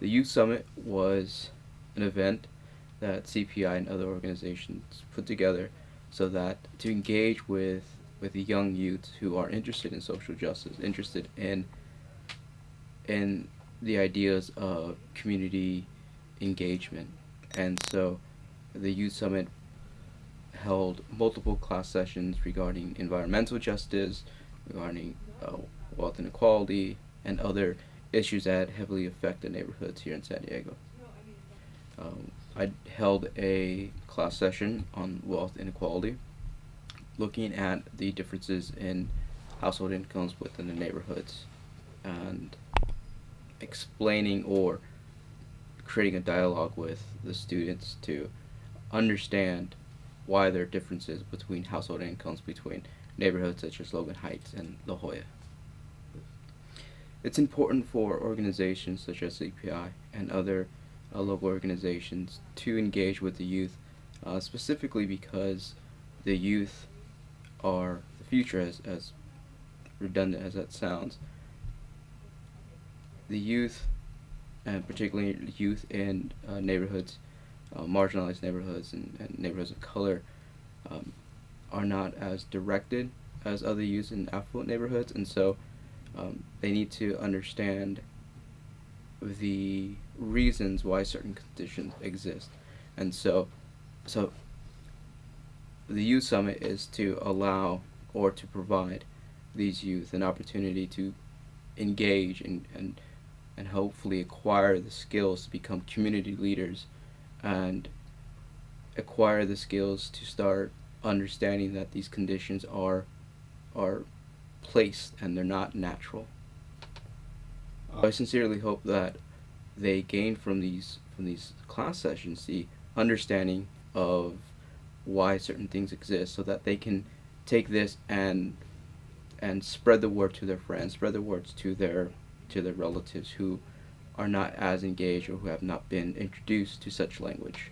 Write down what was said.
The Youth Summit was an event that CPI and other organizations put together so that to engage with with the young youths who are interested in social justice, interested in in the ideas of community engagement. And so the Youth Summit held multiple class sessions regarding environmental justice, regarding uh, wealth inequality, and other issues that heavily affect the neighborhoods here in San Diego. Um, I held a class session on wealth inequality, looking at the differences in household incomes within the neighborhoods, and explaining or creating a dialogue with the students to understand why there are differences between household incomes between neighborhoods such as Logan Heights and La Jolla. It's important for organizations such as CPI and other uh, local organizations to engage with the youth, uh, specifically because the youth are the future, as, as redundant as that sounds. The youth, and particularly youth in uh, neighborhoods, uh, marginalized neighborhoods and, and, neighborhoods of color, um, are not as directed as other youth in affluent neighborhoods, and so um, they need to understand the reasons why certain conditions exist. And so, so the youth summit is to allow or to provide these youth an opportunity to engage and, and, and hopefully acquire the skills to become community leaders and acquire the skills to start understanding that these conditions are are placed and they're not natural. I sincerely hope that they gain from these from these class sessions the understanding of why certain things exist so that they can take this and and spread the word to their friends, spread the words to their to their relatives who are not as engaged or who have not been introduced to such language.